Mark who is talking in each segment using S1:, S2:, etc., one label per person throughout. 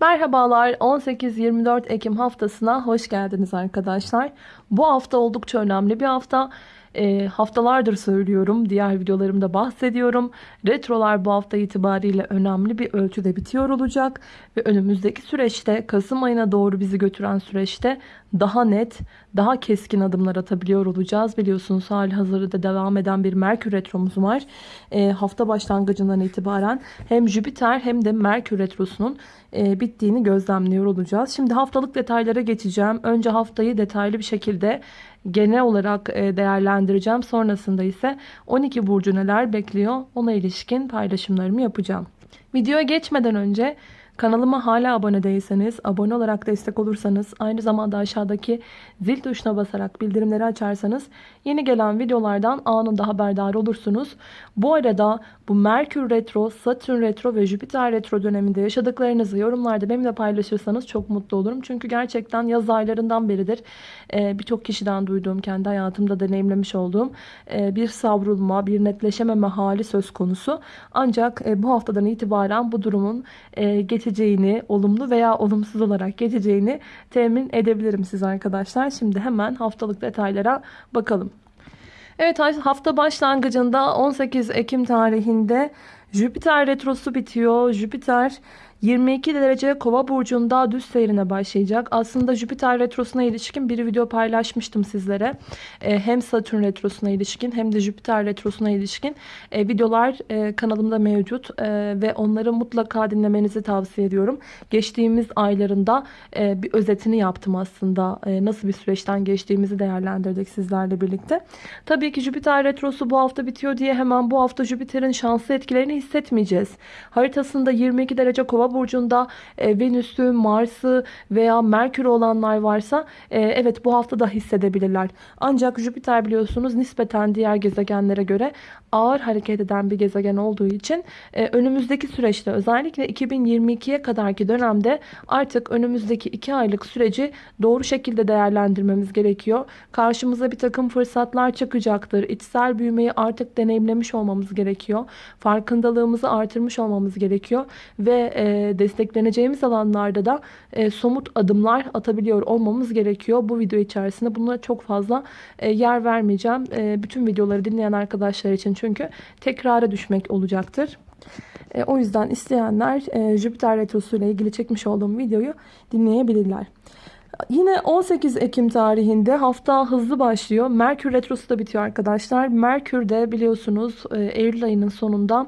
S1: Merhabalar 18-24 Ekim haftasına hoş geldiniz arkadaşlar. Bu hafta oldukça önemli bir hafta. E, haftalardır söylüyorum. Diğer videolarımda bahsediyorum. Retrolar bu hafta itibariyle önemli bir ölçüde bitiyor olacak. Ve önümüzdeki süreçte Kasım ayına doğru bizi götüren süreçte daha net, daha keskin adımlar atabiliyor olacağız. Biliyorsunuz hali hazırda devam eden bir Merkür Retromuz var. E, hafta başlangıcından itibaren hem Jüpiter hem de Merkür Retrosu'nun e, bittiğini gözlemliyor olacağız. Şimdi haftalık detaylara geçeceğim. Önce haftayı detaylı bir şekilde genel olarak e, değerlendireceğim. Sonrasında ise 12 burcu neler bekliyor ona ilişkin paylaşımlarımı yapacağım. Videoya geçmeden önce Kanalıma hala abone değilseniz, abone olarak destek olursanız, aynı zamanda aşağıdaki zil tuşuna basarak bildirimleri açarsanız yeni gelen videolardan anında haberdar olursunuz. Bu arada bu Merkür Retro, Satürn Retro ve Jüpiter Retro döneminde yaşadıklarınızı yorumlarda benimle paylaşırsanız çok mutlu olurum. Çünkü gerçekten yaz aylarından beridir e, birçok kişiden duyduğum, kendi hayatımda deneyimlemiş olduğum e, bir savrulma, bir netleşememe hali söz konusu. Ancak e, bu haftadan itibaren bu durumun geçeceğini, olumlu veya olumsuz olarak geçeceğini temin edebilirim siz arkadaşlar. Şimdi hemen haftalık detaylara bakalım. Evet hafta başlangıcında 18 Ekim tarihinde Jüpiter retrosu bitiyor. Jüpiter 22 derece kova burcunda düz seyrine başlayacak. Aslında Jüpiter retrosuna ilişkin bir video paylaşmıştım sizlere. E, hem Satürn retrosuna ilişkin hem de Jüpiter retrosuna ilişkin e, videolar e, kanalımda mevcut. E, ve onları mutlaka dinlemenizi tavsiye ediyorum. Geçtiğimiz aylarında e, bir özetini yaptım aslında. E, nasıl bir süreçten geçtiğimizi değerlendirdik sizlerle birlikte. Tabii ki Jüpiter retrosu bu hafta bitiyor diye hemen bu hafta Jüpiter'in şanslı etkilerini hissetmeyeceğiz. Haritasında 22 derece kova burcunda e, Venüs'ü, Mars'ı veya Merkür olanlar varsa e, evet bu hafta da hissedebilirler. Ancak Jüpiter biliyorsunuz nispeten diğer gezegenlere göre ağır hareket eden bir gezegen olduğu için e, önümüzdeki süreçte özellikle 2022'ye kadarki dönemde artık önümüzdeki 2 aylık süreci doğru şekilde değerlendirmemiz gerekiyor. Karşımıza bir takım fırsatlar çıkacaktır. İçsel büyümeyi artık deneyimlemiş olmamız gerekiyor. Farkındalığımızı artırmış olmamız gerekiyor ve e, destekleneceğimiz alanlarda da somut adımlar atabiliyor olmamız gerekiyor. Bu video içerisinde buna çok fazla yer vermeyeceğim. Bütün videoları dinleyen arkadaşlar için çünkü tekrara düşmek olacaktır. E, o yüzden isteyenler e, Jüpiter Retrosu ile ilgili çekmiş olduğum videoyu dinleyebilirler. Yine 18 Ekim tarihinde hafta hızlı başlıyor. Merkür Retrosu da bitiyor arkadaşlar. Merkür de biliyorsunuz Eylül ayının sonunda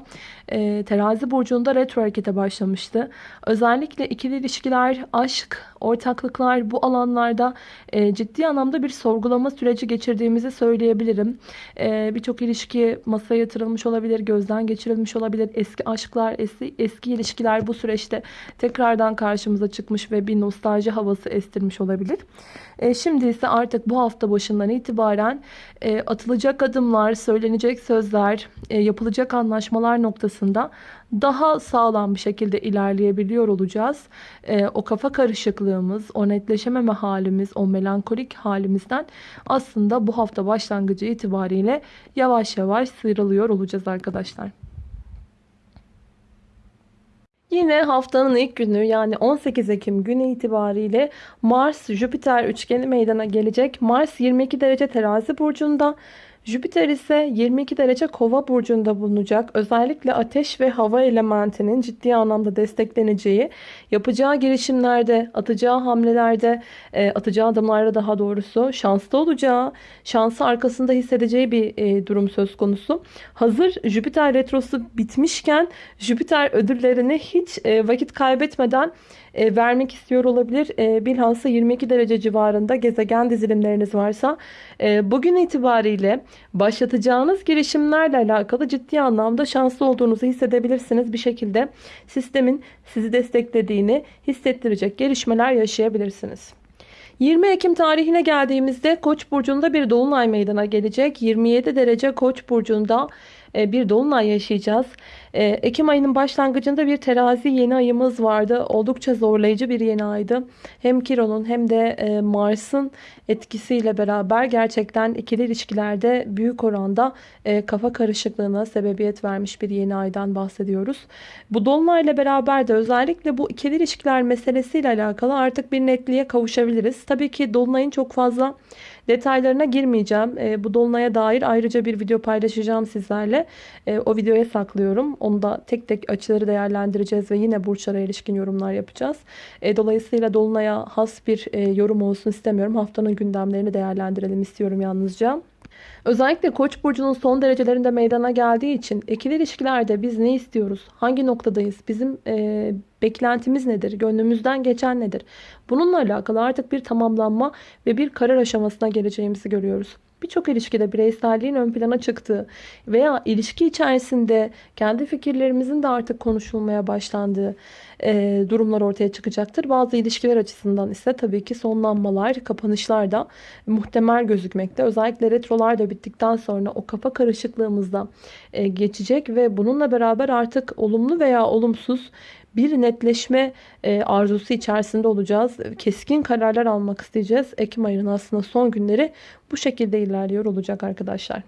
S1: e, terazi burcunda retro harekete başlamıştı. Özellikle ikili ilişkiler, aşk, ortaklıklar bu alanlarda e, ciddi anlamda bir sorgulama süreci geçirdiğimizi söyleyebilirim. E, Birçok ilişki masaya yatırılmış olabilir, gözden geçirilmiş olabilir. Eski aşklar, eski, eski ilişkiler bu süreçte tekrardan karşımıza çıkmış ve bir nostalji havası estirmiş olabilir. E, şimdi ise artık bu hafta başından itibaren e, atılacak adımlar, söylenecek sözler, e, yapılacak anlaşmalar noktasında daha sağlam bir şekilde ilerleyebiliyor olacağız. E, o kafa karışıklığımız, o netleşememe halimiz, o melankolik halimizden aslında bu hafta başlangıcı itibariyle yavaş yavaş sıyrılıyor olacağız arkadaşlar. Yine haftanın ilk günü yani 18 Ekim günü itibariyle Mars-Jüpiter üçgeni meydana gelecek. Mars 22 derece terazi burcunda. Jüpiter ise 22 derece kova burcunda bulunacak. Özellikle ateş ve hava elementinin ciddi anlamda destekleneceği, yapacağı girişimlerde, atacağı hamlelerde, e, atacağı adımlarda daha doğrusu şanslı olacağı, şansı arkasında hissedeceği bir e, durum söz konusu. Hazır Jüpiter retrosu bitmişken Jüpiter ödüllerini hiç e, vakit kaybetmeden e, vermek istiyor olabilir. E, bilhassa 22 derece civarında gezegen dizilimleriniz varsa e, bugün itibariyle başlatacağınız girişimlerle alakalı ciddi anlamda şanslı olduğunuzu hissedebilirsiniz. Bir şekilde sistemin sizi desteklediğini hissettirecek gelişmeler yaşayabilirsiniz. 20 Ekim tarihine geldiğimizde Koç burcunda bir dolunay meydana gelecek. 27 derece Koç burcunda bir dolunay yaşayacağız. Ee, Ekim ayının başlangıcında bir terazi yeni ayımız vardı. Oldukça zorlayıcı bir yeni aydı. Hem Kiron'un hem de e, Mars'ın etkisiyle beraber gerçekten ikili ilişkilerde büyük oranda e, kafa karışıklığına sebebiyet vermiş bir yeni aydan bahsediyoruz. Bu dolunayla beraber de özellikle bu ikili ilişkiler meselesiyle alakalı artık bir netliğe kavuşabiliriz. Tabii ki dolunayın çok fazla detaylarına girmeyeceğim. E, bu dolunaya dair ayrıca bir video paylaşacağım sizlerle. E, o videoya saklıyorum. Onu da tek tek açıları değerlendireceğiz ve yine burçlara ilişkin yorumlar yapacağız. E, dolayısıyla dolunaya has bir e, yorum olsun istemiyorum. Haftanın gündemlerini değerlendirelim istiyorum yalnızca. Özellikle Koç burcunun son derecelerinde meydana geldiği için ikili ilişkilerde biz ne istiyoruz? Hangi noktadayız? Bizim e, beklentimiz nedir? Gönlümüzden geçen nedir? Bununla alakalı artık bir tamamlanma ve bir karar aşamasına geleceğimizi görüyoruz. Birçok ilişkide bireyselliğin ön plana çıktığı veya ilişki içerisinde kendi fikirlerimizin de artık konuşulmaya başlandığı e, durumlar ortaya çıkacaktır. Bazı ilişkiler açısından ise tabii ki sonlanmalar, kapanışlar da muhtemel gözükmekte. Özellikle retrolar da bittikten sonra o kafa karışıklığımızda e, geçecek ve bununla beraber artık olumlu veya olumsuz bir netleşme e, arzusu içerisinde olacağız. Keskin kararlar almak isteyeceğiz. Ekim ayının aslında son günleri bu şekilde ilerliyor olacak arkadaşlar.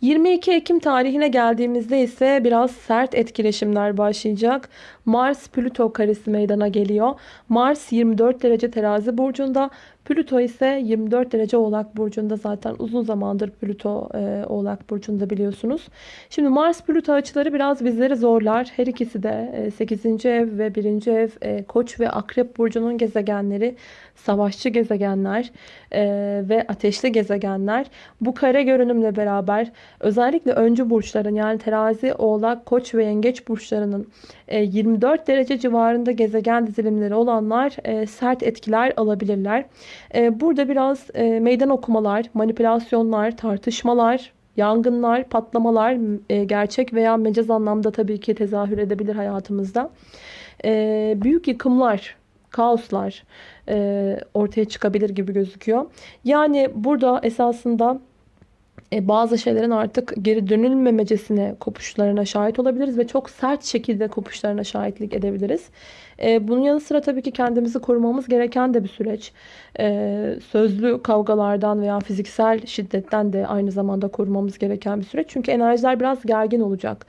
S1: 22 Ekim tarihine geldiğimizde ise biraz sert etkileşimler başlayacak. Mars Plüto karesi meydana geliyor. Mars 24 derece terazi burcunda. Plüto ise 24 derece Oğlak Burcu'nda zaten uzun zamandır Plüto e, Oğlak Burcu'nda biliyorsunuz. Şimdi Mars Plüto açıları biraz bizleri zorlar. Her ikisi de e, 8. ev ve 1. ev e, Koç ve Akrep Burcu'nun gezegenleri savaşçı gezegenler e, ve ateşli gezegenler. Bu kare görünümle beraber özellikle öncü burçların yani terazi, oğlak, koç ve yengeç burçlarının e, 24 derece civarında gezegen dizilimleri olanlar e, sert etkiler alabilirler. E, burada biraz e, meydan okumalar, manipülasyonlar, tartışmalar, yangınlar, patlamalar e, gerçek veya mecaz anlamda tabii ki tezahür edebilir hayatımızda. E, büyük yıkımlar, kaoslar e, ortaya çıkabilir gibi gözüküyor. Yani burada esasında bazı şeylerin artık geri dönülmemecesine kopuşlarına şahit olabiliriz ve çok sert şekilde kopuşlarına şahitlik edebiliriz. E, bunun yanı sıra tabii ki kendimizi korumamız gereken de bir süreç. E, sözlü kavgalardan veya fiziksel şiddetten de aynı zamanda korumamız gereken bir süreç. Çünkü enerjiler biraz gergin olacak.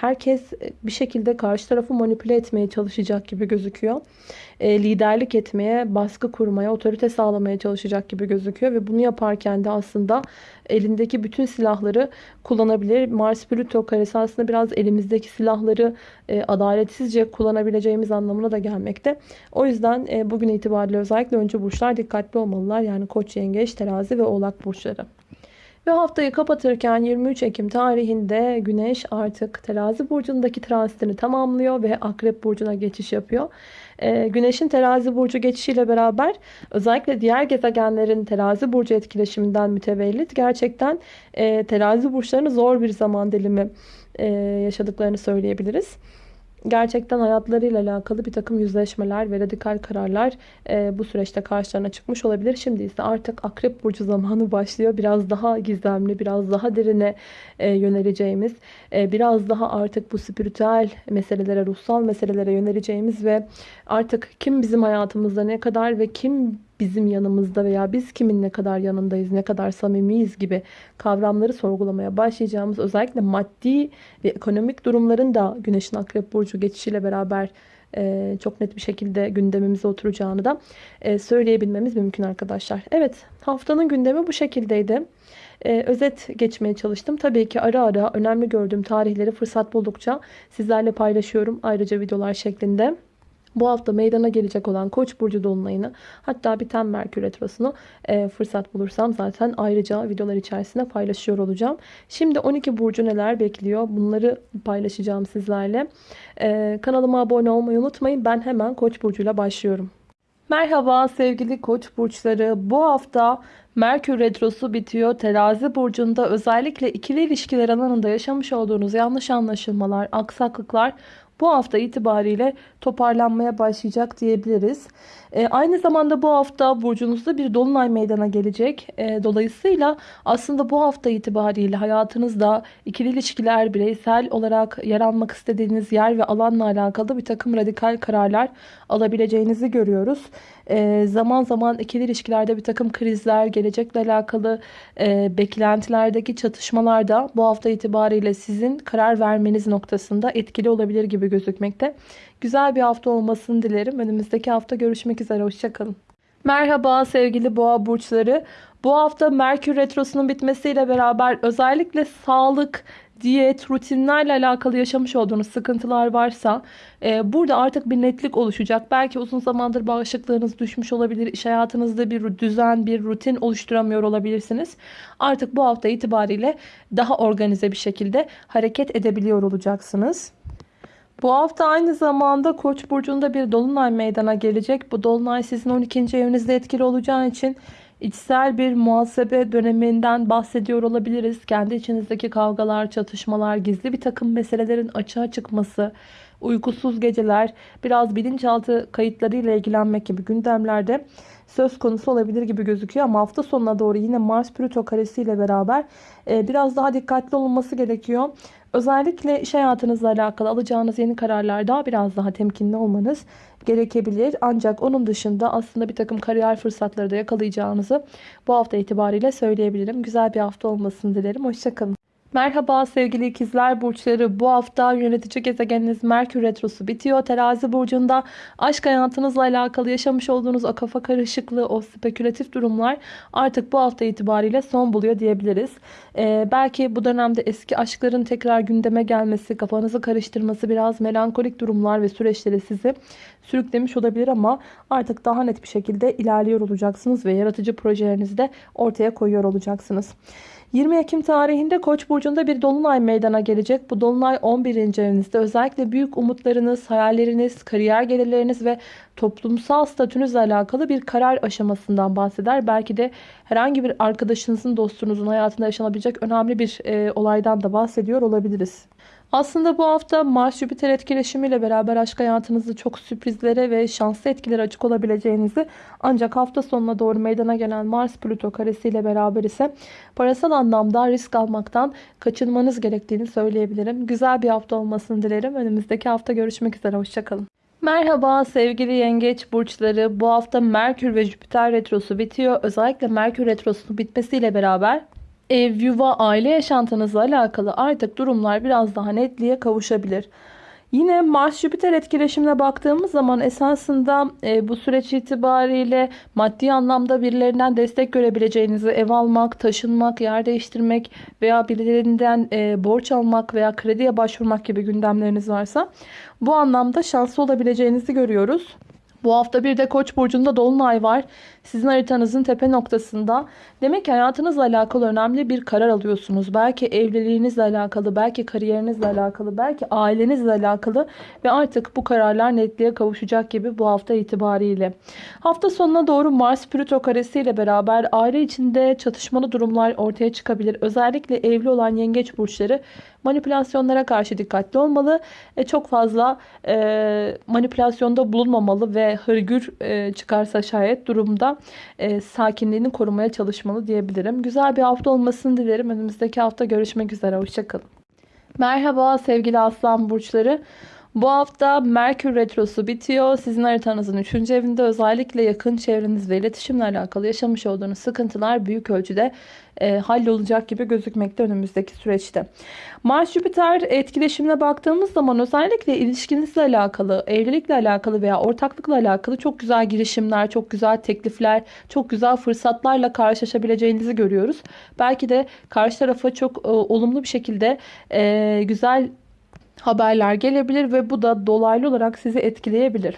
S1: Herkes bir şekilde karşı tarafı manipüle etmeye çalışacak gibi gözüküyor. Liderlik etmeye, baskı kurmaya, otorite sağlamaya çalışacak gibi gözüküyor. Ve bunu yaparken de aslında elindeki bütün silahları kullanabilir. Mars Plüto karesi aslında biraz elimizdeki silahları adaletsizce kullanabileceğimiz anlamına da gelmekte. O yüzden bugün itibariyle özellikle önce burçlar dikkatli olmalılar. Yani Koç, Yengeç, Terazi ve Oğlak burçları. Ve haftayı kapatırken 23 Ekim tarihinde Güneş artık terazi burcundaki transitini tamamlıyor ve Akrep burcuna geçiş yapıyor. Ee, Güneşin terazi burcu geçişiyle beraber özellikle diğer gezegenlerin terazi burcu etkileşiminden mütevellit gerçekten e, terazi burçlarını zor bir zaman dilimi e, yaşadıklarını söyleyebiliriz gerçekten hayatlarıyla alakalı bir takım yüzleşmeler ve radikal kararlar e, bu süreçte karşılarına çıkmış olabilir. Şimdi ise artık Akrep Burcu zamanı başlıyor. Biraz daha gizemli, biraz daha derine e, yöneleceğimiz, e, biraz daha artık bu spiritüel meselelere, ruhsal meselelere yöneleceğimiz ve artık kim bizim hayatımızda ne kadar ve kim bizim yanımızda veya biz kimin ne kadar yanındayız, ne kadar samimiyiz gibi kavramları sorgulamaya başlayacağımız özellikle maddi ve ekonomik durumların da Güneş'in Akrep Burcu geçişiyle beraber e, çok net bir şekilde gündemimize oturacağını da e, söyleyebilmemiz mümkün arkadaşlar. Evet haftanın gündemi bu şekildeydi. E, özet geçmeye çalıştım. Tabii ki ara ara önemli gördüğüm tarihleri fırsat buldukça sizlerle paylaşıyorum ayrıca videolar şeklinde bu hafta meydana gelecek olan Koç burcu dolunayını hatta biten Merkür retrosunu e, fırsat bulursam zaten ayrıca videolar içerisinde paylaşıyor olacağım. Şimdi 12 burcu neler bekliyor bunları paylaşacağım sizlerle. E, kanalıma abone olmayı unutmayın. Ben hemen Koç burcuyla başlıyorum. Merhaba sevgili koç burçları. Bu hafta Merkür Retrosu bitiyor. Terazi burcunda özellikle ikili ilişkiler alanında yaşamış olduğunuz yanlış anlaşılmalar, aksaklıklar bu hafta itibariyle toparlanmaya başlayacak diyebiliriz. E, aynı zamanda bu hafta burcunuzda bir dolunay meydana gelecek. E, dolayısıyla aslında bu hafta itibariyle hayatınızda ikili ilişkiler, bireysel olarak yer almak istediğiniz yer ve alanla alakalı bir takım radikal kararlar alabileceğinizi görüyoruz. E, zaman zaman ikili ilişkilerde bir takım krizler, gelecekle alakalı e, beklentilerdeki çatışmalar da bu hafta itibariyle sizin karar vermeniz noktasında etkili olabilir gibi gözükmekte. Güzel bir hafta olmasını dilerim. Önümüzdeki hafta görüşmek üzere. Hoşçakalın. Merhaba sevgili boğa burçları. Bu hafta Merkür Retrosu'nun bitmesiyle beraber özellikle sağlık, diyet, rutinlerle alakalı yaşamış olduğunuz sıkıntılar varsa e, burada artık bir netlik oluşacak. Belki uzun zamandır bağışıklığınız düşmüş olabilir. İş hayatınızda bir düzen, bir rutin oluşturamıyor olabilirsiniz. Artık bu hafta itibariyle daha organize bir şekilde hareket edebiliyor olacaksınız. Bu hafta aynı zamanda Koç burcunda bir dolunay meydana gelecek. Bu dolunay sizin 12. evinizde etkili olacağı için içsel bir muhasebe döneminden bahsediyor olabiliriz. Kendi içinizdeki kavgalar, çatışmalar, gizli bir takım meselelerin açığa çıkması, uykusuz geceler, biraz bilinçaltı kayıtlarıyla ilgilenmek gibi gündemlerde söz konusu olabilir gibi gözüküyor. Ama hafta sonuna doğru yine Mars-Plüto karesiyle beraber e, biraz daha dikkatli olunması gerekiyor. Özellikle iş hayatınızla alakalı alacağınız yeni kararlarda biraz daha temkinli olmanız gerekebilir. Ancak onun dışında aslında bir takım kariyer fırsatları da yakalayacağınızı bu hafta itibariyle söyleyebilirim. Güzel bir hafta olmasını dilerim. Hoşçakalın. Merhaba sevgili ikizler burçları. Bu hafta yönetici gezegeniniz Merkür Retrosu bitiyor. Terazi burcunda aşk hayatınızla alakalı yaşamış olduğunuz o kafa karışıklığı, o spekülatif durumlar artık bu hafta itibariyle son buluyor diyebiliriz. Ee, belki bu dönemde eski aşkların tekrar gündeme gelmesi, kafanızı karıştırması, biraz melankolik durumlar ve süreçleri sizi sürüklemiş olabilir ama artık daha net bir şekilde ilerliyor olacaksınız ve yaratıcı projelerinizi de ortaya koyuyor olacaksınız. 20 Ekim tarihinde Koç burcunda bir dolunay meydana gelecek. Bu dolunay 11. evinizde. Özellikle büyük umutlarınız, hayalleriniz, kariyer gelirleriniz ve toplumsal statünüzle alakalı bir karar aşamasından bahseder. Belki de herhangi bir arkadaşınızın, dostunuzun hayatında yaşanabilecek önemli bir e, olaydan da bahsediyor olabiliriz. Aslında bu hafta Mars-Jüpiter etkileşimiyle beraber aşk hayatınızda çok sürprizlere ve şanslı etkilere açık olabileceğinizi ancak hafta sonuna doğru meydana gelen Mars-Plüto karesiyle beraber ise parasal anlamda risk almaktan kaçınmanız gerektiğini söyleyebilirim. Güzel bir hafta olmasını dilerim. Önümüzdeki hafta görüşmek üzere. Hoşçakalın. Merhaba sevgili yengeç burçları. Bu hafta Merkür ve Jüpiter retrosu bitiyor. Özellikle Merkür retrosunun bitmesiyle beraber ev, yuva, aile yaşantınızla alakalı artık durumlar biraz daha netliğe kavuşabilir. Yine Mars-Jüpiter etkileşimine baktığımız zaman esasında e, bu süreç itibariyle maddi anlamda birilerinden destek görebileceğinizi ev almak, taşınmak, yer değiştirmek veya birilerinden e, borç almak veya krediye başvurmak gibi gündemleriniz varsa bu anlamda şanslı olabileceğinizi görüyoruz. Bu hafta bir de Koç burcunda dolunay var. Sizin haritanızın tepe noktasında. Demek ki hayatınızla alakalı önemli bir karar alıyorsunuz. Belki evliliğinizle alakalı, belki kariyerinizle alakalı, belki ailenizle alakalı ve artık bu kararlar netliğe kavuşacak gibi bu hafta itibariyle. Hafta sonuna doğru Mars Plüto karesi ile beraber aile içinde çatışmalı durumlar ortaya çıkabilir. Özellikle evli olan yengeç burçları manipülasyonlara karşı dikkatli olmalı. E, çok fazla e, manipülasyonda bulunmamalı ve hırgür e, çıkarsa şayet durumda e, sakinliğini korumaya çalışmalı diyebilirim. Güzel bir hafta olmasını dilerim. Önümüzdeki hafta görüşmek üzere. Hoşçakalın. Merhaba sevgili aslan burçları. Bu hafta Merkür Retrosu bitiyor. Sizin haritanızın 3. evinde özellikle yakın çevrenizle iletişimle alakalı yaşamış olduğunuz sıkıntılar büyük ölçüde e, hallolacak gibi gözükmekte önümüzdeki süreçte. Mars-Jüpiter etkileşimine baktığımız zaman özellikle ilişkinizle alakalı, evlilikle alakalı veya ortaklıkla alakalı çok güzel girişimler, çok güzel teklifler, çok güzel fırsatlarla karşılaşabileceğinizi görüyoruz. Belki de karşı tarafa çok e, olumlu bir şekilde e, güzel haberler gelebilir ve bu da dolaylı olarak sizi etkileyebilir.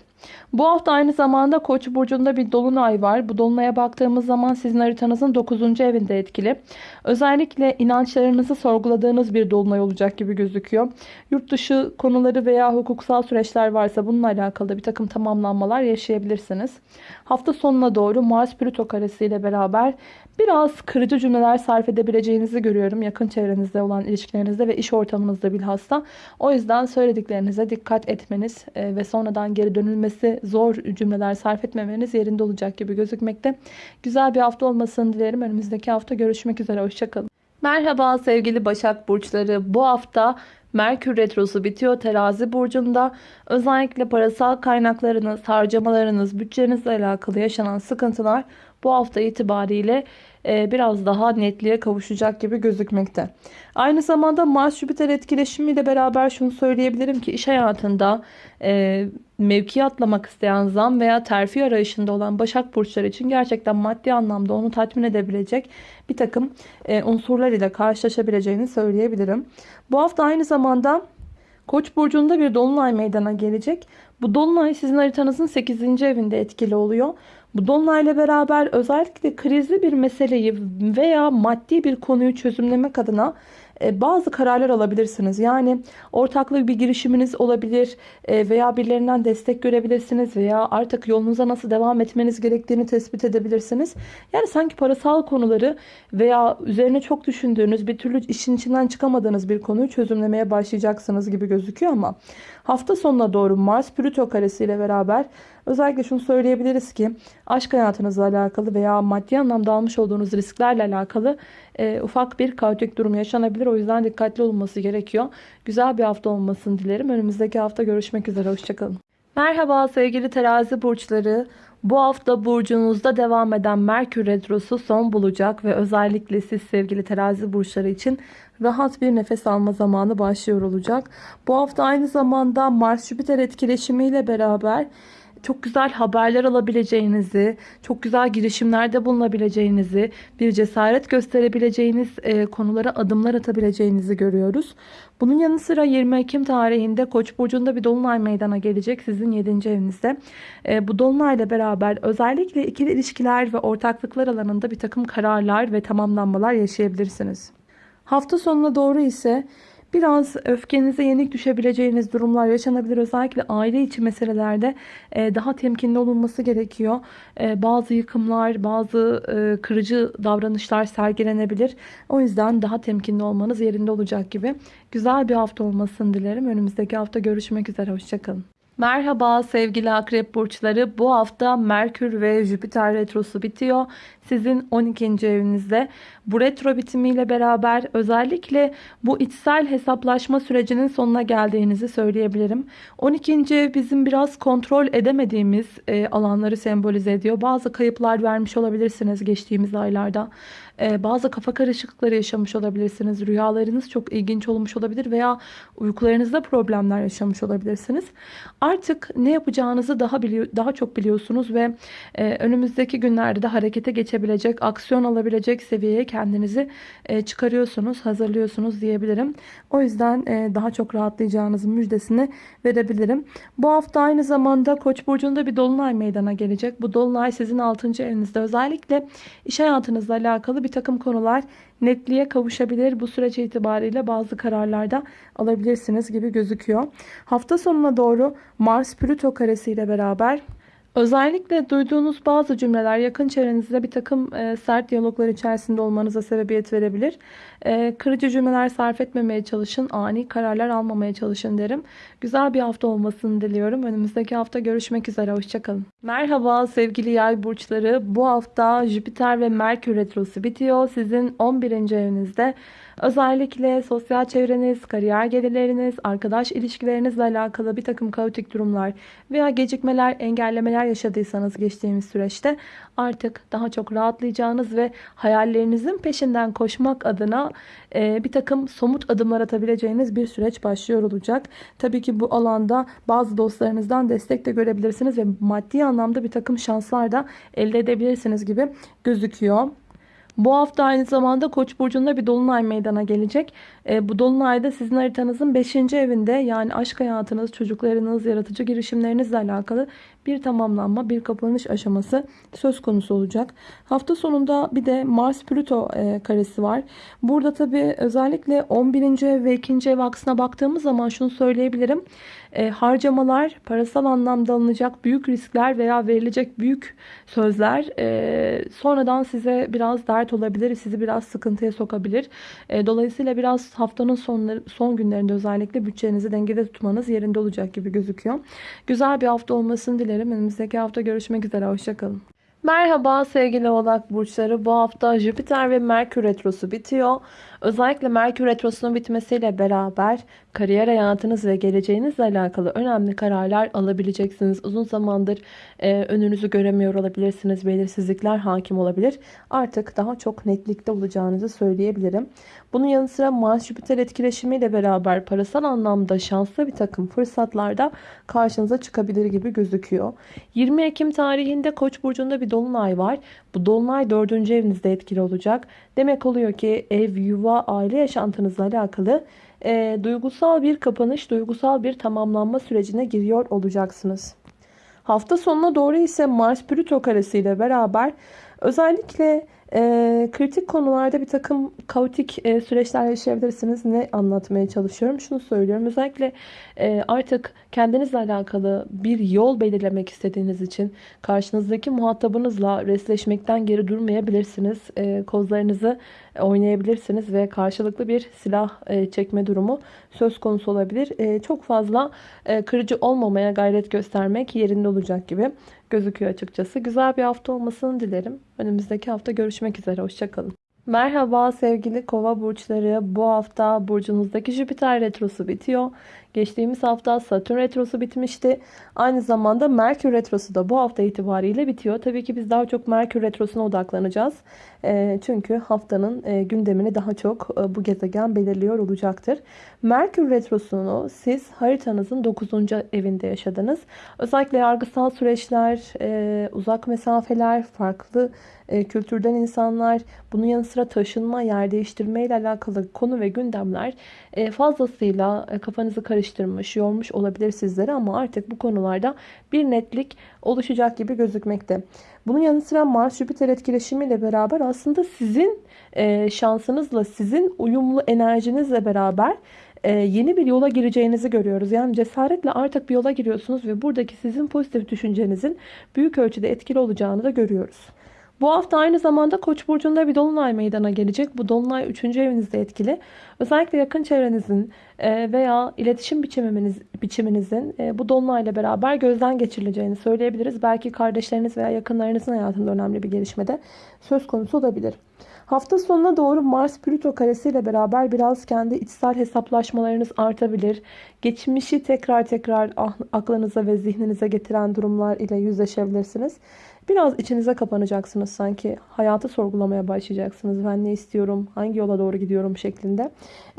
S1: Bu hafta aynı zamanda Koç burcunda bir dolunay var. Bu dolunaya baktığımız zaman sizin haritanızın 9. evinde etkili. Özellikle inançlarınızı sorguladığınız bir dolunay olacak gibi gözüküyor. Yurt dışı konuları veya hukuksal süreçler varsa bununla alakalı bir takım tamamlanmalar yaşayabilirsiniz. Hafta sonuna doğru Mars Plüto karesiyle beraber biraz kırıcı cümleler sarf edebileceğinizi görüyorum. Yakın çevrenizde olan ilişkilerinizde ve iş ortamınızda bilhassa. O yüzden söylediklerinize dikkat etmeniz e, ve sonradan geri dönülmesi zor cümleler sarf etmemeniz yerinde olacak gibi gözükmekte. Güzel bir hafta olmasını dilerim. Önümüzdeki hafta görüşmek üzere. Hoşçakalın. Merhaba sevgili Başak Burçları. Bu hafta Merkür Retrosu bitiyor terazi burcunda. Özellikle parasal kaynaklarınız, harcamalarınız, bütçenizle alakalı yaşanan sıkıntılar bu hafta itibariyle biraz daha netliğe kavuşacak gibi gözükmekte. Aynı zamanda Mars-Jüpiter etkileşimiyle beraber şunu söyleyebilirim ki iş hayatında e, mevki atlamak isteyen zam veya terfi arayışında olan Başak Burçları için gerçekten maddi anlamda onu tatmin edebilecek bir takım e, unsurlar ile karşılaşabileceğini söyleyebilirim. Bu hafta aynı zamanda Koç burcunda bir dolunay meydana gelecek. Bu dolunay sizin haritanızın 8. evinde etkili oluyor. Bu dolunayla beraber özellikle krizli bir meseleyi veya maddi bir konuyu çözümlemek adına e, bazı kararlar alabilirsiniz. Yani ortaklı bir girişiminiz olabilir e, veya birilerinden destek görebilirsiniz veya artık yolunuza nasıl devam etmeniz gerektiğini tespit edebilirsiniz. Yani sanki parasal konuları veya üzerine çok düşündüğünüz bir türlü işin içinden çıkamadığınız bir konuyu çözümlemeye başlayacaksınız gibi gözüküyor ama hafta sonuna doğru Mars Plüto karesiyle beraber özellikle şunu söyleyebiliriz ki aşk hayatınızla alakalı veya maddi anlamda almış olduğunuz risklerle alakalı e, ufak bir kaotik durum yaşanabilir. O yüzden dikkatli olunması gerekiyor. Güzel bir hafta olmasını dilerim. Önümüzdeki hafta görüşmek üzere. Hoşçakalın. Merhaba sevgili terazi burçları. Bu hafta burcunuzda devam eden Merkür Retrosu son bulacak ve özellikle siz sevgili terazi burçları için rahat bir nefes alma zamanı başlıyor olacak. Bu hafta aynı zamanda Mars-Jüpiter etkileşimiyle beraber çok güzel haberler alabileceğinizi, çok güzel girişimlerde bulunabileceğinizi, bir cesaret gösterebileceğiniz e, konulara adımlar atabileceğinizi görüyoruz. Bunun yanı sıra 20 Ekim tarihinde Koç burcunda bir dolunay meydana gelecek sizin 7. evinizde. E, bu dolunayla beraber özellikle ikili ilişkiler ve ortaklıklar alanında bir takım kararlar ve tamamlanmalar yaşayabilirsiniz. Hafta sonuna doğru ise Biraz öfkenize yenik düşebileceğiniz durumlar yaşanabilir. Özellikle aile içi meselelerde e, daha temkinli olunması gerekiyor. E, bazı yıkımlar, bazı e, kırıcı davranışlar sergilenebilir. O yüzden daha temkinli olmanız yerinde olacak gibi. Güzel bir hafta olmasını dilerim. Önümüzdeki hafta görüşmek üzere. Hoşçakalın. Merhaba sevgili akrep burçları. Bu hafta Merkür ve Jüpiter retrosu bitiyor. Sizin 12. evinizde. Bu retro bitimiyle beraber özellikle bu içsel hesaplaşma sürecinin sonuna geldiğinizi söyleyebilirim. 12. ev bizim biraz kontrol edemediğimiz e, alanları sembolize ediyor. Bazı kayıplar vermiş olabilirsiniz geçtiğimiz aylarda. E, bazı kafa karışıklıkları yaşamış olabilirsiniz. Rüyalarınız çok ilginç olmuş olabilir veya uykularınızda problemler yaşamış olabilirsiniz. Artık ne yapacağınızı daha biliyor, daha çok biliyorsunuz ve e, önümüzdeki günlerde de harekete geçebilecek, aksiyon alabilecek seviyeye kendinizi e, çıkarıyorsunuz, hazırlıyorsunuz diyebilirim. O yüzden e, daha çok rahatlayacağınızın müjdesini verebilirim. Bu hafta aynı zamanda Koç burcunda bir dolunay meydana gelecek. Bu dolunay sizin 6. evinizde özellikle iş hayatınızla alakalı bir takım konular netliğe kavuşabilir. Bu süreç itibariyle bazı kararlarda alabilirsiniz gibi gözüküyor. Hafta sonuna doğru Mars Plüto karesi ile beraber Özellikle duyduğunuz bazı cümleler yakın çevrenizde bir takım e, sert diyaloglar içerisinde olmanıza sebebiyet verebilir. E, kırıcı cümleler sarf etmemeye çalışın, ani kararlar almamaya çalışın derim. Güzel bir hafta olmasını diliyorum. Önümüzdeki hafta görüşmek üzere, hoşçakalın. Merhaba sevgili yay burçları. Bu hafta Jüpiter ve Merkür Retrosu bitiyor. Sizin 11. evinizde Özellikle sosyal çevreniz, kariyer gelirleriniz, arkadaş ilişkilerinizle alakalı bir takım kaotik durumlar veya gecikmeler, engellemeler yaşadıysanız geçtiğimiz süreçte artık daha çok rahatlayacağınız ve hayallerinizin peşinden koşmak adına e, bir takım somut adımlar atabileceğiniz bir süreç başlıyor olacak. Tabii ki bu alanda bazı dostlarınızdan destek de görebilirsiniz ve maddi anlamda bir takım şanslar da elde edebilirsiniz gibi gözüküyor. Bu hafta aynı zamanda Koç burcunda bir dolunay meydana gelecek. E, bu dolunayda sizin haritanızın 5. evinde yani aşk hayatınız, çocuklarınız, yaratıcı girişimlerinizle alakalı bir tamamlanma, bir kapanış aşaması söz konusu olacak. Hafta sonunda bir de Mars-Plüto e, karesi var. Burada tabii özellikle 11. ev ve 2. ev aksına baktığımız zaman şunu söyleyebilirim. E, harcamalar, parasal anlamda alınacak büyük riskler veya verilecek büyük sözler e, sonradan size biraz dert olabilir, sizi biraz sıkıntıya sokabilir. Dolayısıyla biraz haftanın sonları, son günlerinde özellikle bütçenizi dengede tutmanız yerinde olacak gibi gözüküyor. Güzel bir hafta olmasını dilerim. Önümüzdeki hafta görüşmek üzere. Hoşçakalın. Merhaba sevgili oğlak burçları. Bu hafta Jüpiter ve Merkür retrosu bitiyor. Özellikle Merkür retrosunun bitmesiyle beraber kariyer hayatınız ve geleceğinizle alakalı önemli kararlar alabileceksiniz. Uzun zamandır e, önünüzü göremiyor olabilirsiniz. Belirsizlikler hakim olabilir. Artık daha çok netlikte olacağınızı söyleyebilirim. Bunun yanı sıra Mars-Jüpiter etkileşimiyle beraber parasal anlamda şanslı bir takım fırsatlarda karşınıza çıkabilir gibi gözüküyor. 20 Ekim tarihinde Koç burcunda bir dolunay var. Bu dolunay 4. evinizde etkili olacak. Demek oluyor ki ev, yuva, aile yaşantınızla alakalı e, duygusal bir kapanış, duygusal bir tamamlanma sürecine giriyor olacaksınız. Hafta sonuna doğru ise Mars-Plüto karesi ile beraber özellikle e, kritik konularda bir takım kaotik e, süreçler yaşayabilirsiniz. Ne anlatmaya çalışıyorum? Şunu söylüyorum. Özellikle e, artık kendinizle alakalı bir yol belirlemek istediğiniz için karşınızdaki muhatabınızla resleşmekten geri durmayabilirsiniz. E, kozlarınızı oynayabilirsiniz ve karşılıklı bir silah e, çekme durumu söz konusu olabilir. E, çok fazla e, kırıcı olmamaya gayret göstermek yerinde olacak gibi gözüküyor açıkçası. Güzel bir hafta olmasını dilerim. Önümüzdeki hafta görüşmek üzere. Hoşçakalın. Merhaba sevgili kova burçları. Bu hafta burcunuzdaki Jüpiter retrosu bitiyor. Geçtiğimiz hafta Satürn retrosu bitmişti. Aynı zamanda Merkür retrosu da bu hafta itibariyle bitiyor. Tabii ki biz daha çok Merkür retrosuna odaklanacağız. E, çünkü haftanın e, gündemini daha çok e, bu gezegen belirliyor olacaktır. Merkür retrosunu siz haritanızın 9. evinde yaşadınız. Özellikle yargısal süreçler, e, uzak mesafeler, farklı kültürden insanlar, bunun yanı sıra taşınma, yer değiştirme ile alakalı konu ve gündemler fazlasıyla kafanızı karıştırmış, yormuş olabilir sizlere ama artık bu konularda bir netlik oluşacak gibi gözükmekte. Bunun yanı sıra Mars-Jüpiter etkileşimiyle beraber aslında sizin e, şansınızla, sizin uyumlu enerjinizle beraber e, yeni bir yola gireceğinizi görüyoruz. Yani cesaretle artık bir yola giriyorsunuz ve buradaki sizin pozitif düşüncenizin büyük ölçüde etkili olacağını da görüyoruz. Bu hafta aynı zamanda Koç burcunda bir dolunay meydana gelecek. Bu dolunay 3. evinizde etkili. Özellikle yakın çevrenizin e, veya iletişim biçiminiz, biçiminizin e, bu dolunayla beraber gözden geçirileceğini söyleyebiliriz. Belki kardeşleriniz veya yakınlarınızın hayatında önemli bir gelişmede söz konusu olabilir. Hafta sonuna doğru Mars-Plüto karesiyle beraber biraz kendi içsel hesaplaşmalarınız artabilir. Geçmişi tekrar tekrar ah, aklınıza ve zihninize getiren durumlar ile yüzleşebilirsiniz. Biraz içinize kapanacaksınız sanki. Hayatı sorgulamaya başlayacaksınız. Ben ne istiyorum, hangi yola doğru gidiyorum şeklinde.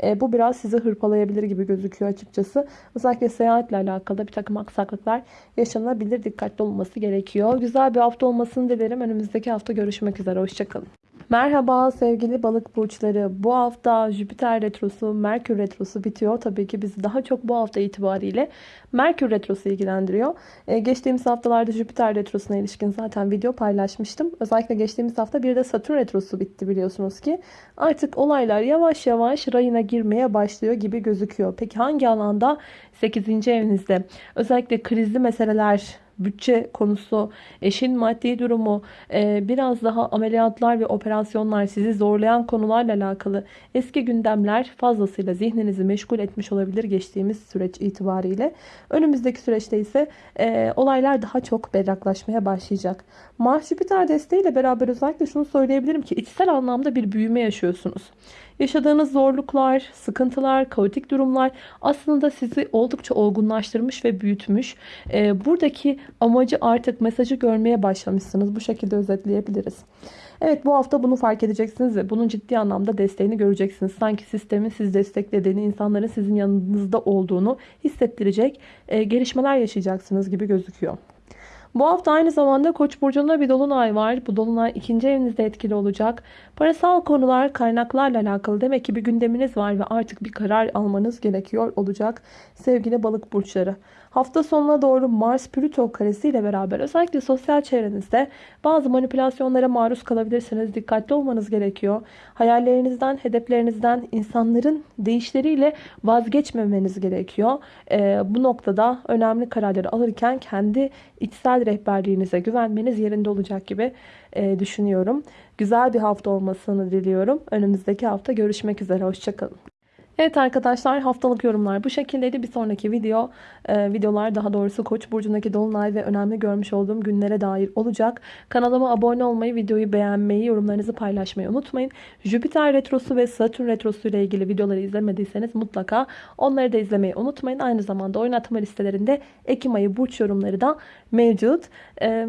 S1: E, bu biraz sizi hırpalayabilir gibi gözüküyor açıkçası. Özellikle seyahatle alakalı bir takım aksaklıklar yaşanabilir. Dikkatli olması gerekiyor. Güzel bir hafta olmasını dilerim. Önümüzdeki hafta görüşmek üzere. Hoşçakalın. Merhaba sevgili balık burçları. Bu hafta Jüpiter retrosu, Merkür retrosu bitiyor. Tabii ki bizi daha çok bu hafta itibariyle Merkür retrosu ilgilendiriyor. Ee, geçtiğimiz haftalarda Jüpiter retrosuna ilişkin zaten video paylaşmıştım. Özellikle geçtiğimiz hafta bir de Satürn retrosu bitti biliyorsunuz ki. Artık olaylar yavaş yavaş rayına girmeye başlıyor gibi gözüküyor. Peki hangi alanda? 8. evinizde. Özellikle krizli meseleler bütçe konusu, eşin maddi durumu, e, biraz daha ameliyatlar ve operasyonlar sizi zorlayan konularla alakalı eski gündemler fazlasıyla zihninizi meşgul etmiş olabilir geçtiğimiz süreç itibariyle. Önümüzdeki süreçte ise e, olaylar daha çok berraklaşmaya başlayacak. Mars Jüpiter desteğiyle beraber özellikle şunu söyleyebilirim ki içsel anlamda bir büyüme yaşıyorsunuz. Yaşadığınız zorluklar, sıkıntılar, kaotik durumlar aslında sizi oldukça olgunlaştırmış ve büyütmüş. E, buradaki amacı artık mesajı görmeye başlamışsınız. Bu şekilde özetleyebiliriz. Evet bu hafta bunu fark edeceksiniz ve bunun ciddi anlamda desteğini göreceksiniz. Sanki sistemin sizi desteklediğini, insanların sizin yanınızda olduğunu hissettirecek e, gelişmeler yaşayacaksınız gibi gözüküyor. Bu hafta aynı zamanda Koç burcunda bir dolunay var. Bu dolunay ikinci evinizde etkili olacak. Parasal konular, kaynaklarla alakalı demek ki bir gündeminiz var ve artık bir karar almanız gerekiyor olacak sevgili balık burçları. Hafta sonuna doğru Mars Plüto karesi ile beraber özellikle sosyal çevrenizde bazı manipülasyonlara maruz kalabilirsiniz. Dikkatli olmanız gerekiyor. Hayallerinizden, hedeflerinizden, insanların değişleriyle vazgeçmemeniz gerekiyor. Ee, bu noktada önemli kararları alırken kendi içsel rehberliğinize güvenmeniz yerinde olacak gibi e, düşünüyorum. Güzel bir hafta olmasını diliyorum. Önümüzdeki hafta görüşmek üzere. Hoşçakalın. Evet arkadaşlar haftalık yorumlar bu şekildeydi. Bir sonraki video e, videolar daha doğrusu Koç burcundaki dolunay ve önemli görmüş olduğum günlere dair olacak. Kanalıma abone olmayı, videoyu beğenmeyi, yorumlarınızı paylaşmayı unutmayın. Jüpiter retrosu ve Satürn retrosu ile ilgili videoları izlemediyseniz mutlaka onları da izlemeyi unutmayın. Aynı zamanda oynatma listelerinde Ekim ayı burç yorumları da mevcut. E,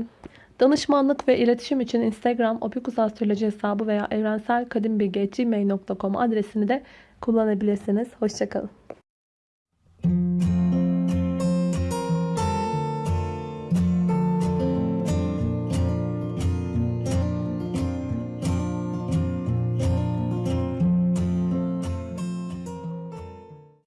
S1: Danışmanlık ve iletişim için Instagram opikusastroloji hesabı veya evrenselkadimbilgi.gmail.com adresini de kullanabilirsiniz. Hoşçakalın.